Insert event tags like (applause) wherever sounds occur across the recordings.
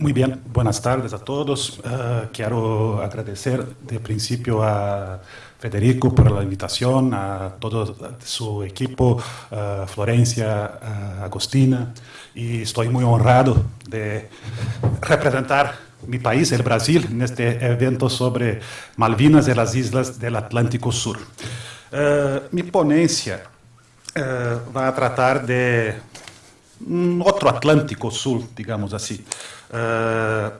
Muy bien, buenas tardes a todos. Uh, quiero agradecer de principio a Federico por la invitación, a todo su equipo, uh, Florencia, uh, Agostina, y estoy muy honrado de representar mi país, el Brasil, en este evento sobre Malvinas y las islas del Atlántico Sur. mi ponencia va a tratar de otro Atlántico Sur, digamos así. Uh,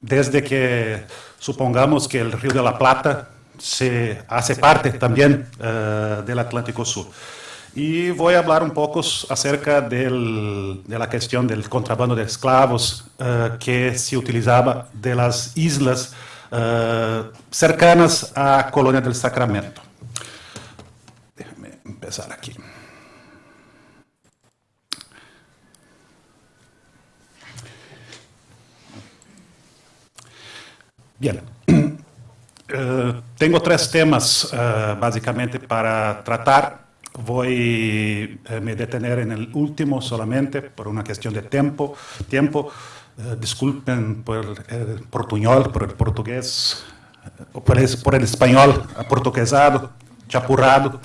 desde que supongamos que el Río de la Plata se hace parte también uh, del Atlántico Sur. Y voy a hablar un poco acerca de la cuestión del contrabando de esclavos uh, que se utilizaba de las islas cercanas a Colonia del Sacramento. Déjame empezar aquí. Bien. Uh, tengo tres temas uh, básicamente para tratar. Voy a uh, me detener en el último solamente por una cuestión de tiempo. tiempo. disculpen por el portuñol, por el portugués, por el, por el español aportuguesado, chapurrado.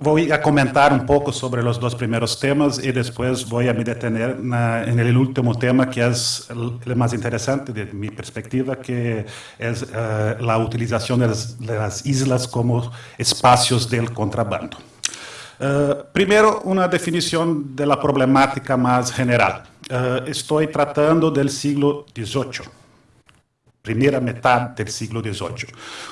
Voy a comentar un poco sobre los dos primeros temas y después voy a me detener en el último tema que es el, más interesante de mi perspectiva, que es uh, la utilización de las, islas como espacios del contrabando. Uh, primero, una definición de la problemática más general. Uh, estoy tratando del siglo XVIII primeira metade do século XVIII.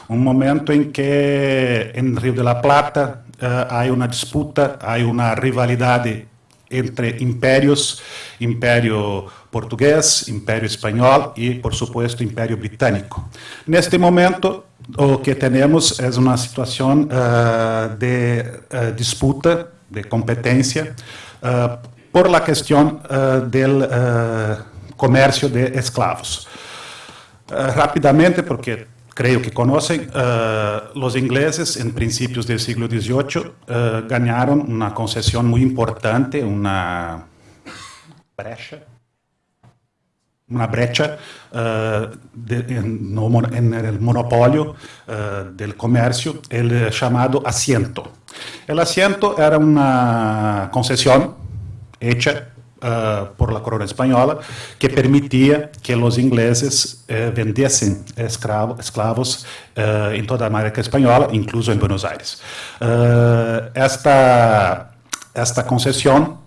Um momento em que, em Rio de la Plata, há uma disputa, há uma rivalidade entre impérios, Império Português, Império Espanhol e, por supuesto, Império Britânico. Neste momento, o que temos é uma situação uh, de uh, disputa, de competência, uh, por la questão do comércio de escravos. Rápidamente, porque creo que conocen, uh, los ingleses en principios del siglo XVIII uh, ganaron una concesión muy importante, una brecha, una brecha uh, de, en, no, en, el monopolio del comercio, el llamado asiento. El asiento era una concesión hecha uh, por la corona española que permitía que los ingleses uh, vendiesen esclavos uh, en toda América Española, incluso en Buenos Aires. esta, esta concesión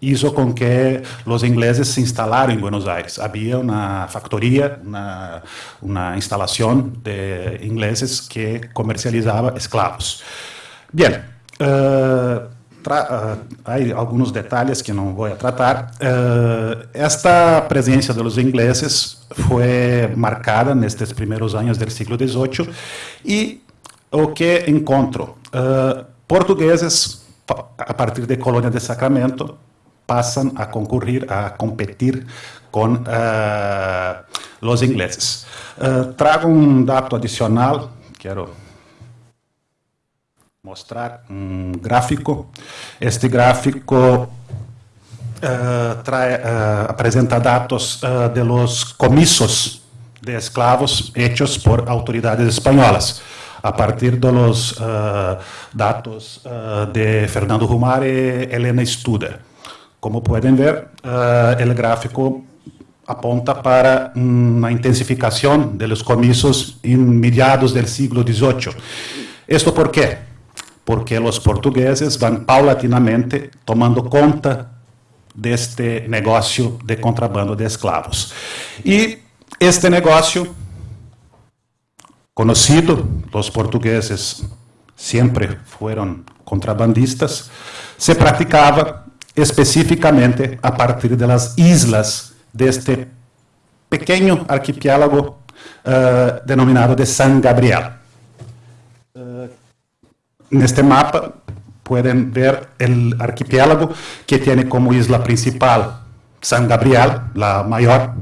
hizo con que los ingleses se instalaran en Buenos Aires. Había una factoría, una, una instalación de ingleses que comercializaba esclavos. Bien, uh, há alguns detalhes que não vou tratar. Uh, esta presença dos ingleses foi marcada nestes primeiros anos do século XVIII e o que encontro? Uh, portugueses, a partir de Colônia de Sacramento, passam a concorrer, a competir com os ingleses. trago um dado adicional, quero mostrar um gráfico. Este gráfico uh, trae, uh, apresenta dados uh, de los comisos de esclavos hechos por autoridades espanholas, a partir de los dados de Fernando Rumar e Helena Studer. Como podem ver, o gráfico aponta para uma intensificação dos comisos em mediados do século XVIII. Isto por quê? Porque os portugueses vão paulatinamente tomando conta deste negócio de contrabando de escravos. E este negócio, conhecido, os portugueses sempre foram contrabandistas, se praticava especificamente a partir das islas deste pequeno arquipélago uh, denominado de San Gabriel. En este mapa pueden ver el archipiélago que tiene como isla principal San Gabriel, la mayor.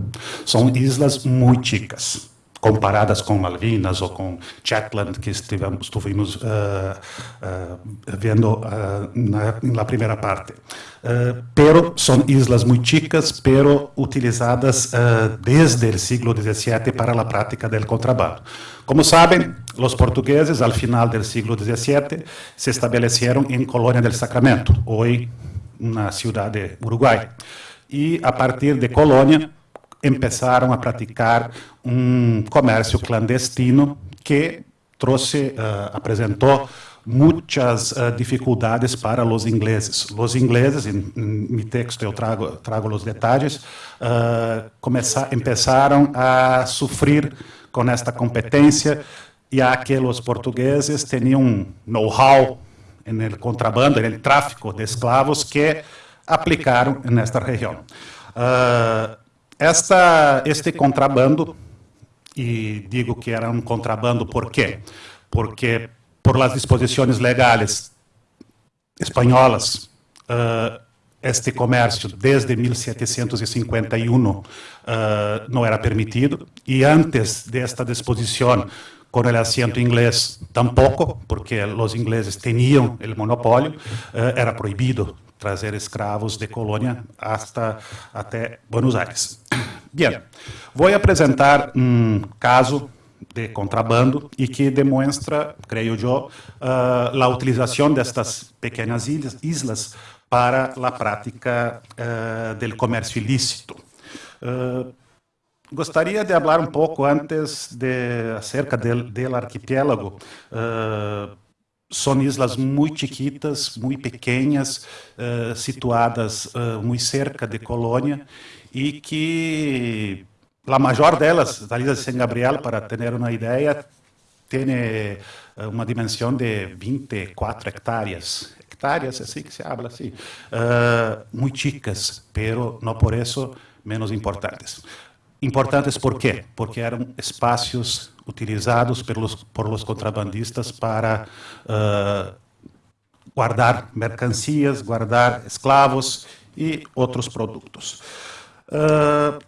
Son islas muy chicas. Comparadas com Malvinas ou com Shetland, que estivemos, estuvimos uh, uh, vendo uh, na, na, primeira parte. pero são islas muito chicas, pero utilizadas desde o século XVII para a prática do contrabando. Como sabem, os portugueses, al final do século XVII, se estabeleceram em Colônia del Sacramento, hoje na cidade de Uruguai. E, a partir de Colônia, começaram a praticar um comércio clandestino que trouxe, uh, apresentou muitas uh, dificuldades para os ingleses. Os ingleses, em, meu texto eu trago, trago os detalhes, uh, começar, começaram a sofrer com esta competência, já que os portugueses tinham know-how no contrabando, no tráfico de escravos que aplicaram nesta região. Uh, esta, este contrabando, e digo que era um contrabando por quê? Porque por las disposições legais espanholas, uh, este comércio desde 1751 uh, não era permitido e antes desta disposição com o assento inglês tampouco, porque os ingleses tinham o monopólio, uh, era proibido trazer escravos de colônia hasta, até Buenos Aires. Bem, vou apresentar um caso de contrabando e que demonstra, creio eu, uh, a utilização destas pequenas islas para a prática uh, do comércio ilícito. Uh, gostaria de falar um pouco antes de acerca del arquipélago. Uh, são islas muito chiquitas, muito pequenas, uh, situadas uh, muito cerca de Colônia e que a maior delas, a ilha de San Gabriel, para ter uma ideia, tem uh, uma dimensão de 24 hectáreas. Hectáreas, assim que se habla, assim. muito chicas, pero não por isso menos importantes. Importantes por quê? Porque eram espaços utilizados pelos, por los contrabandistas para uh, guardar mercancias, guardar esclavos e outros produtos. Uh,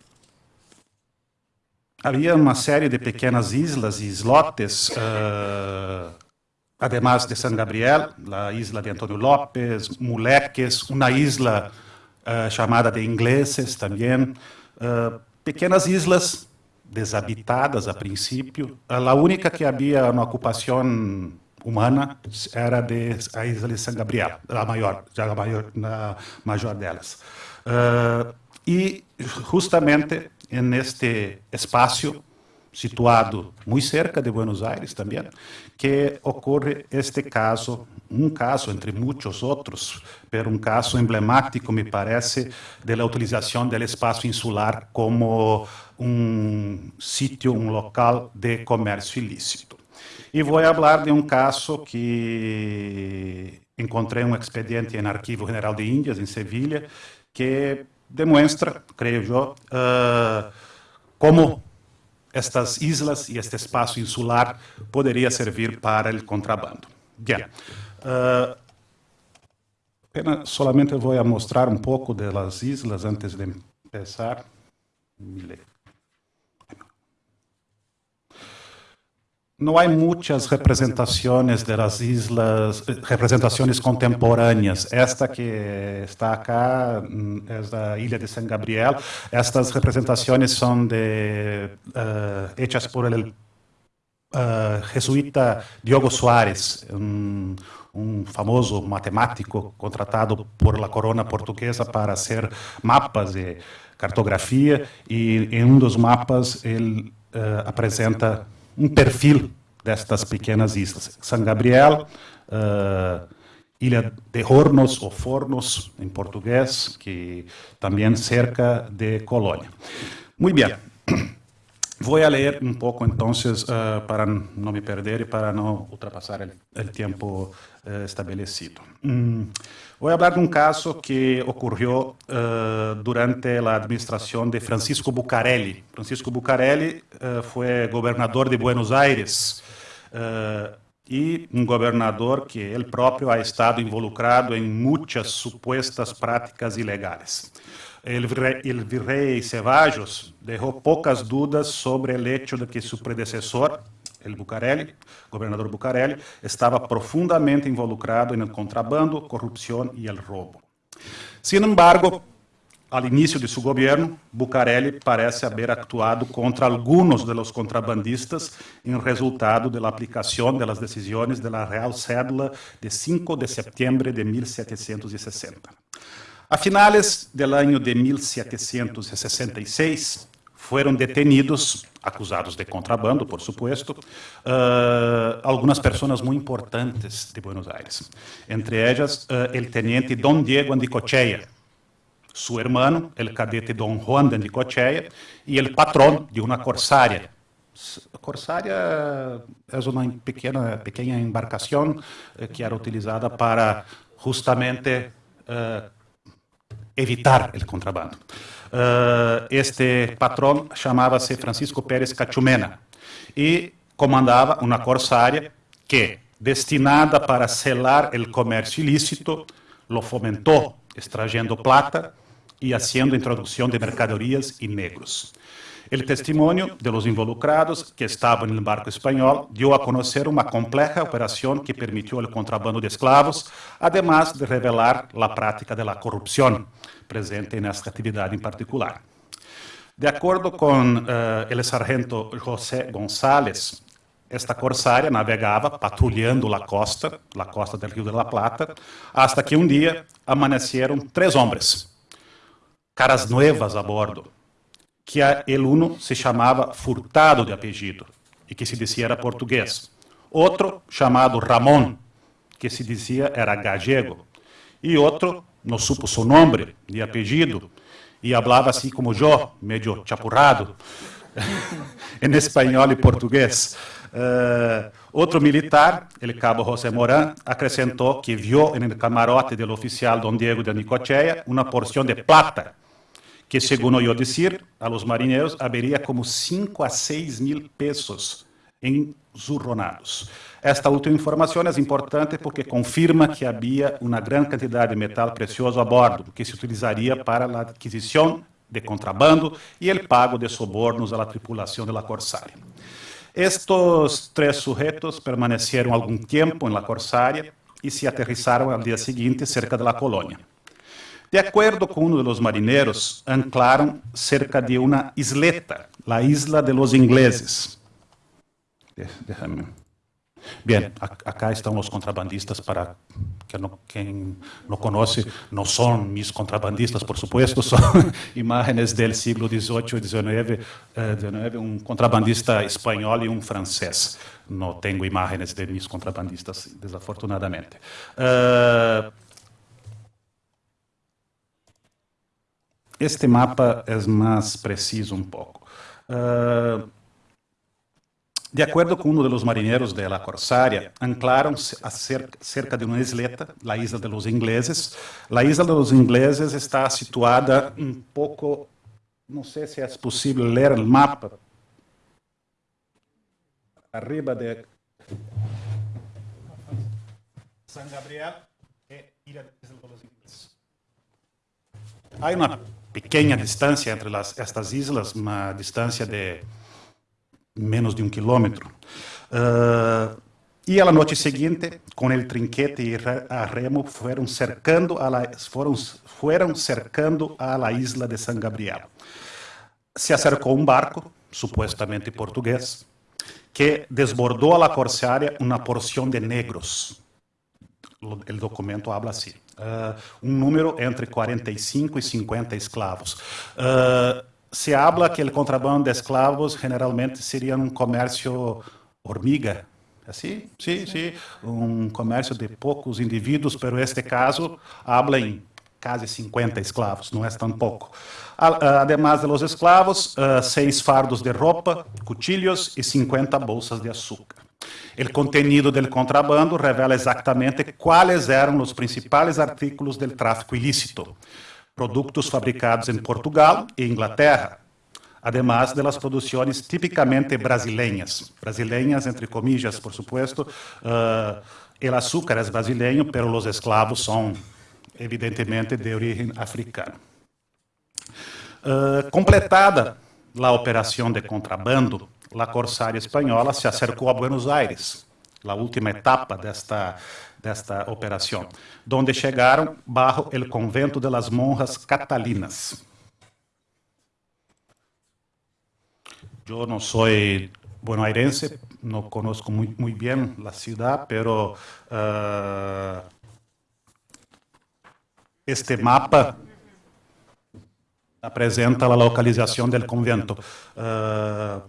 havia uma série de pequenas islas e islotes, uh, además de San Gabriel, a isla de Antônio López, Muleques, uma isla uh, chamada de Ingleses também, uh, pequenas islas deshabitadas a princípio. A única que havia uma ocupação humana era de a isla de San Gabriel, a maior, a maior, a maior delas. Uh, e justamente neste espaço situado muito cerca de Buenos Aires também, que ocorre este caso, um caso entre muitos outros, pero um caso emblemático, me parece, da utilização do espaço insular como um sítio, um local de comércio ilícito. E vou falar de um caso que encontrei um expediente no Arquivo General de Índias, em Sevilha, que demonstra, creio eu, uh, como estas islas e este espaço insular poderia servir para o contrabando. Bien. Uh, solamente vou mostrar um pouco das islas antes de começar. Não há muitas representações das islas, representações contemporâneas. Esta que está acá é da ilha de San Gabriel. Estas representações são de, uh, hechas por el uh, jesuíta Diogo Soares, um, um famoso matemático contratado por la corona portuguesa para fazer mapas de cartografia e em um dos mapas ele uh, apresenta um perfil destas pequenas islas. San Gabriel, uh, Ilha de Hornos ou Fornos, em português, que também cerca de Colônia. Muito bem. (coughs) Vou ler um pouco, então, uh, para não me perder e para não ultrapassar o tempo uh, estabelecido. Um, vou falar de um caso que ocorreu uh, durante a administração de Francisco Bucarelli. Francisco Bucarelli foi governador de Buenos Aires e um governador que ele próprio ha estado involucrado em muitas supostas práticas ilegais. el virrey, el Ceballos dejó pocas dudas sobre el hecho de que su predecesor, el Bucareli, gobernador Bucareli, estava profundamente involucrado el contrabando, corrupción y el robo. Sin embargo, al inicio de su gobierno, Bucareli parece haber actuado contra algunos de los contrabandistas en resultado de la aplicación de las decisiones de la Real Cédula de 5 de septiembre de 1760. A finales del año de 1766, foram detenidos, acusados de contrabando, por supuesto, uh, algumas pessoas muito importantes de Buenos Aires. Entre elas, uh, el teniente Don Diego Andicochea, su hermano, el cadete Don Juan de Andicochea, e el patrón de uma corsária. Corsária é uma pequena, pequena embarcação eh, que era utilizada para justamente uh, evitar o contrabando. Uh, este patrão chamava-se Francisco Pérez Cachumena e comandava uma corsária que, destinada para selar o comércio ilícito, lo fomentou, extrayendo plata e haciendo introdução de mercadorias e negros. O testemunho de los involucrados que estavam no barco espanhol deu a conhecer uma compleja operação que permitiu o contrabando de escravos, además de revelar a prática da corrupção presente nesta atividade em particular. De acordo com uh, o sargento José González, esta corsária navegava patrulhando a costa, a costa do Rio de la Plata, hasta que um dia amaneceram três homens, caras novas a bordo, que a, el uno se chamava Furtado de apelido e que se dizia era português. Outro chamado Ramon, que se dizia era gallego. E outro, não supo seu nome de apelido, e falava assim como eu, meio chapurrado, (laughs) em espanhol e português. Uh, outro militar, ele cabo José Morán, acrescentou que viu no camarote do oficial Don Diego de Nicocheia uma porção de plata que, según oyó decir a los marineros, habería como 5 a 6 mil pesos zurronados. Esta última informação é importante porque confirma que havia uma grande quantidade de metal precioso a bordo, que se utilizaria para a aquisição de contrabando e o pago de sobornos à tripulação da Corsária. Estes três sujeitos permaneceram algum tempo em la Corsária e se aterrissaram ao dia seguinte cerca da colônia. De acordo com um dos marinheiros, anclaram cerca de uma isleta, a Isla de los Ingleses. Bem, acá estão os contrabandistas para quem não conhece, não são mis contrabandistas, por supuesto, são imagens do século XVIII e XIX, um contrabandista espanhol e um francês. Não tenho imagens de mis contrabandistas, desafortunadamente. Uh, Este mapa é mais preciso um pouco. Uh, de acordo com um dos marinheiros da Corsária, anclaram a cerca de uma isleta, a Isla de los Ingleses. A Isla de los Ingleses está situada um pouco, não sei se é possível ler o mapa, arriba de San Gabriel e Ilha de los Ingleses. Há uma pequena distância entre estas islas, uma distância de menos de um quilômetro. Uh, e a noite seguinte, com o trinquete e a remo, foram cercando a la, foram, foram cercando a la isla de San Gabriel. Se acercou um barco, supostamente português, que desbordou a la corsária uma porção de negros. O documento habla assim uh, um número entre 45 e 50 escravos. Uh, se habla que o contrabando de escravos generalmente seria um comércio hormiga, assim? Sim, sim, um comércio de poucos indivíduos, pero este caso habla em quase 50 escravos, não é tão pouco. Además de los esclavos, uh, seis fardos de roupa, cuchillos e 50 bolsas de açúcar. O contenido do contrabando revela exatamente quais eram os principais artículos do tráfico ilícito. Produtos fabricados em Portugal e Inglaterra, además de las produções tipicamente brasileiras. Brasileiras, entre comillas, por supuesto. Uh, el açúcar é brasileiro, pero os esclavos são, evidentemente, de origem africana. Uh, completada a operação de contrabando, a Corsária Espanhola se acercou a Buenos Aires, a última etapa desta, desta operação, onde chegaram bajo o convento de las monjas catalinas. Eu não sou bonaerense, não conozco muito, muito bem a cidade, pero uh, este mapa apresenta a localização do convento. Uh,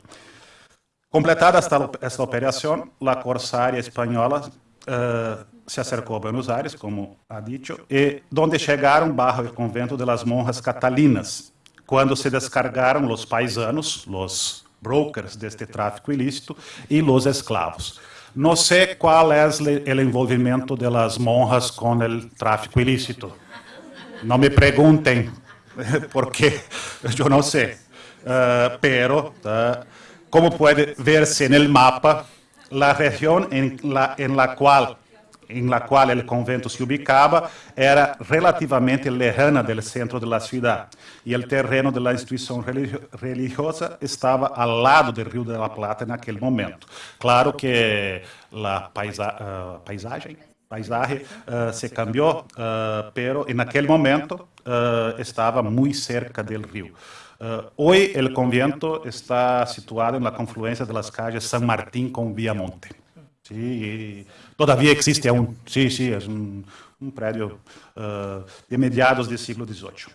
completada esta, esta operação, a Corsária espanhola uh, se acercou a Buenos Aires, como ha dicho, e onde chegaram barro o convento de las monjas catalinas, quando se descargaram os paisanos, os brokers deste tráfico ilícito e os escravos. Não sei qual é o envolvimento das monjas com o tráfico ilícito. Não me perguntem, (laughs) porque eu não sei. Uh, pero, uh, como pode ver-se no mapa, a região em la, em la qual em la qual o convento se ubicava era relativamente lejana do centro da cidade e o terreno da instituição religiosa estava ao lado do Rio de la Plata naquele momento. Claro que a paisa uh, paisagem paisagem uh, se cambiou, uh, pero en aquele momento estava muito cerca do rio. Hoje o convento está situado na confluência das calles San Martín com Viamonte. Sí, todavía existe aún. Sí, sí, es un, un prédio uh, de mediados do século XVIII.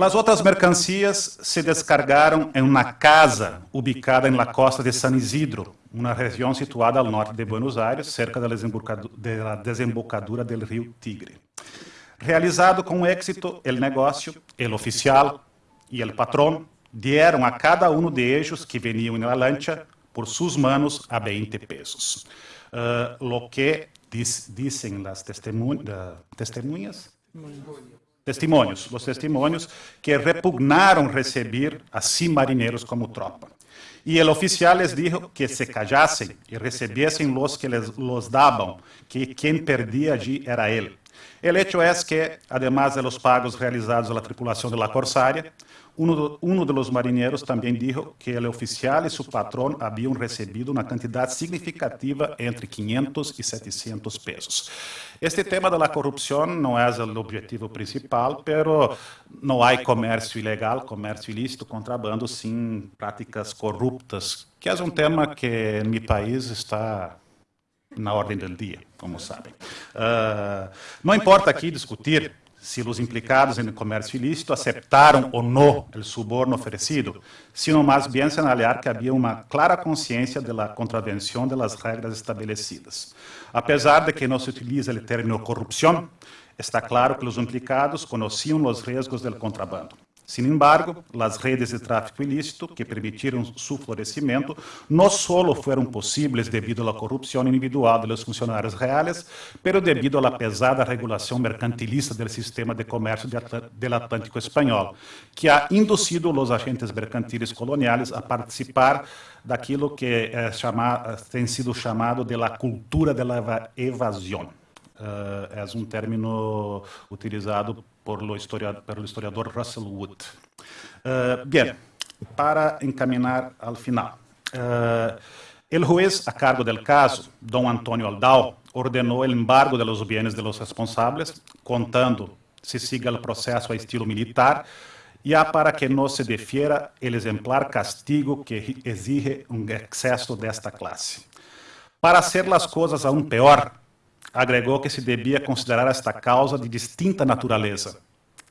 As outras mercancias se descargaram em uma casa ubicada em la costa de San Isidro, uma região situada ao norte de Buenos Aires, cerca da desembocadura do rio Tigre. Realizado com êxito, o negócio, o oficial e o patrão deram a cada um de ellos que veniam na lancha por sus manos a 20 pesos. Uh, lo que diz, testemun uh, testemunhas, testimônios, os testemunhos que repugnaram receber assim marinheiros como tropa. E o oficial les dijo que se callassem e recebessem los que les los davam, que quem perdia allí era ele. El hecho es que, además de los pagos realizados a la tripulación de la Corsaria, de los marineros también dijo que el oficial y su patrón habían recibido una cantidad significativa entre 500 y 700 pesos. Este tema de la corrupción no es el objetivo principal, pero no hay comercio ilegal, comercio ilícito, contrabando sin prácticas corruptas, que es un tema que en mi país está na ordem do dia, como sabem. Uh, não importa aqui discutir se os implicados em comércio ilícito aceitaram ou não o suborno oferecido, sino mais bem señalar que havia uma clara consciência da contravenção das regras estabelecidas. Apesar de que não se utiliza o termo corrupção, está claro que os implicados conheciam os riscos do contrabando. Sin embargo, as redes de tráfico ilícito que permitiram su florescimento não solo foram possíveis devido à corrupção individual de los funcionários reales, pero devido à pesada regulação mercantilista do sistema de comércio del Atlântico espanhol, que ha inducido os agentes mercantiles coloniais a participar daquilo que é tem sido chamado de la cultura de la evasão. Uh, é um término utilizado por lo historiador, pelo historiador Russell Wood. Uh, para encaminhar ao final. Uh, juez a cargo del caso, Dom Antônio Aldao, ordenou o embargo de los bienes de los responsables, contando se siga o processo a estilo militar e há para que não se defiera o exemplar castigo que exige um excesso desta classe. Para hacer as coisas aún peor, agregou que se devia considerar esta causa de distinta natureza,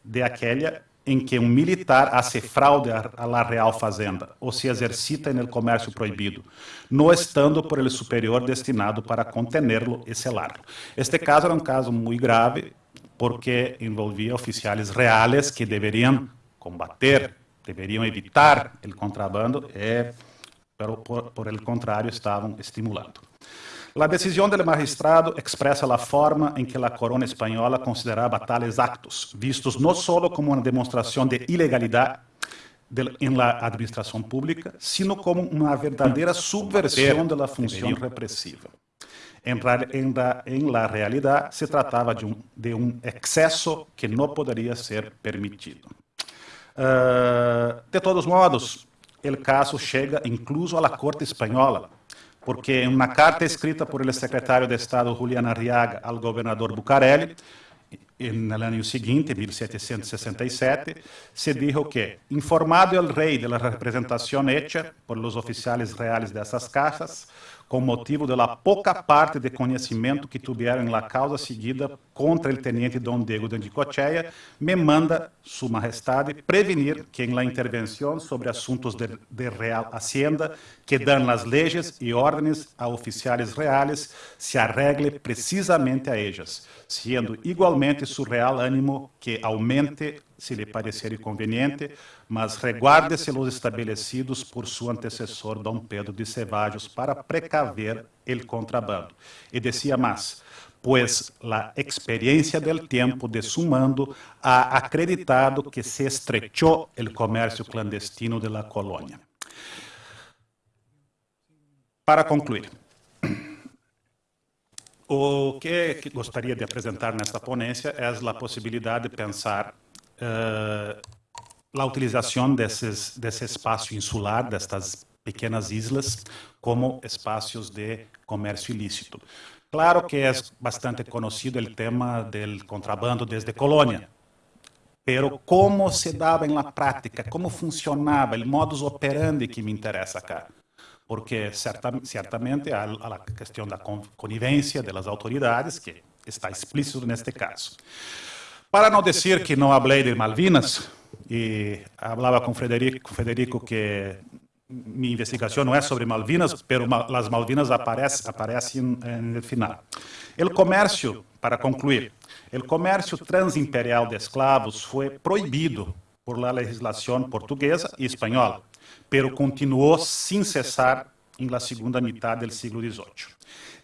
de aquela em que um militar hace fraude a la real fazenda ou se exercita no comércio proibido, não estando por ele superior destinado para contenerlo e selarlo. Este caso era um caso muito grave porque envolvia oficiais reais que deveriam combater, deveriam evitar o contrabando e, pero por, por el contrário, estavam estimulando. A decisão do magistrado expressa a forma em que a corona espanhola considerava tales actos, vistos não só como uma demonstração de ilegalidade em la administração pública, sino como uma verdadeira subversão da função repressiva. Em, em, la, em la realidade, se tratava de um, de um excesso que não poderia ser permitido. Uh, de todos modos, o caso chega incluso à Corte Espanhola, porque em uma carta escrita por el secretário de Estado Julián Arriaga ao governador Bucarelli, no ano seguinte, 1767, se dijo que, informado el rei de la representación hecha por los oficiales reales de essas casas, com motivo da pouca parte de conhecimento que tiveram na causa seguida contra o tenente Dom Diego de Anticocheia, me manda Sua Majestade prevenir que la intervenção sobre assuntos de, de real hacienda que dão as leis e ordens a oficiais reais se arregle precisamente a ellas, sendo igualmente su real ânimo que aumente se lhe parecer inconveniente, mas reguarde-se los estabelecidos por seu antecessor Dom Pedro de Cevallos para precaver el contrabando. E decía mais, pois a experiência del tempo de su mando ha acreditado que se estrechou el comércio clandestino de la colônia. Para concluir, (clears throat) o que gostaria de apresentar nesta ponência é a possibilidade de pensar a utilização desses, desse espaço insular, destas pequenas islas, como espaços de comércio ilícito. Claro que é bastante conhecido o tema do contrabando desde colônia, pero como se dava na prática, como funcionava, o modus operandi que me interessa cá. Porque certa, certamente há a questão da conivência das autoridades, que está explícito neste caso. Para não dizer que não falei de Malvinas, e falava com Frederico, Federico que minha investigação não é sobre Malvinas, mas as Malvinas aparecem, aparecem no final. O comércio, para concluir, o comércio transimperial de escravos foi proibido por la legislação portuguesa e espanhola, pero continuou sem cessar la segunda metade do século XVIII.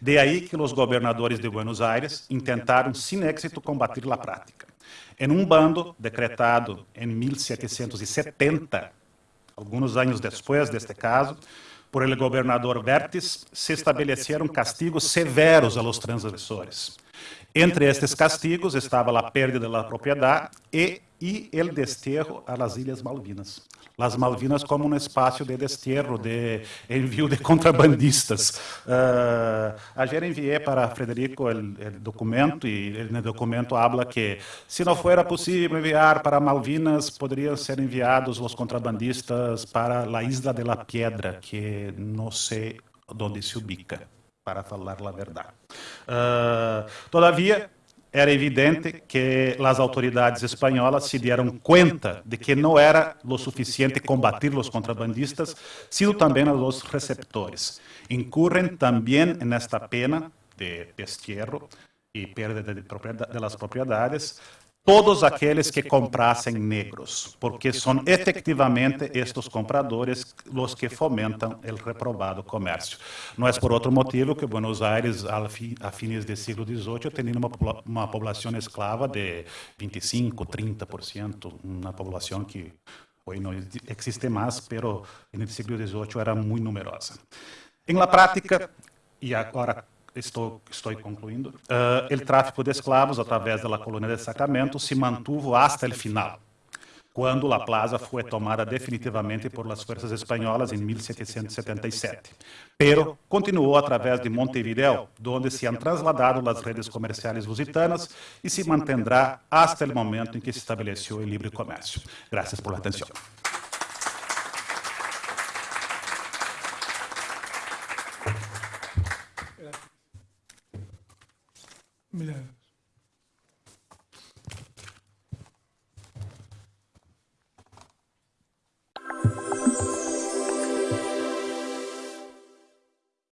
De aí que os governadores de Buenos Aires intentaram sem êxito combater a prática. Em um bando decretado em 1770, alguns anos depois deste caso, por el governador Vertes, se estabeleceram castigos severos a los transgressores. Entre estes castigos estava a perda da propriedade e, e el desterro a las Ilhas Malvinas. Las Malvinas como um espaço de desterro, de envio de (laughs) contrabandistas. Uh, ayer enviei para Frederico o documento e no documento habla que se não fora possível enviar para Malvinas, poderiam ser enviados os contrabandistas para a Isla de la Piedra, que não sei onde se ubica, para falar a verdade. Uh, todavia, era evidente que as autoridades espanholas se deram conta de que não era lo suficiente combater os contrabandistas, sino também os receptores. Incurren também nesta pena de destierro e perda de, propriedades todos aqueles que comprassem negros, porque são efetivamente estes compradores os que fomentam o reprovado comércio. Não é por outro motivo que Buenos Aires, a fins do século XVIII, tinha uma, uma população escrava de 25, 30%, uma população que hoje não existe mais, mas no século XVIII era muito numerosa. Em la prática, e agora estou, estou concluindo, uh, o tráfico de escravos através da colônia de Sacramento se mantuvo hasta o final, quando La Plaza foi tomada definitivamente por las forças espanholas em 1777. Pero continuou através de Montevideo, onde se han trasladado as redes comerciais lusitanas e se mantendrá hasta o momento em que se estabeleceu o livre comércio. Graças por atenção. Bilemedim.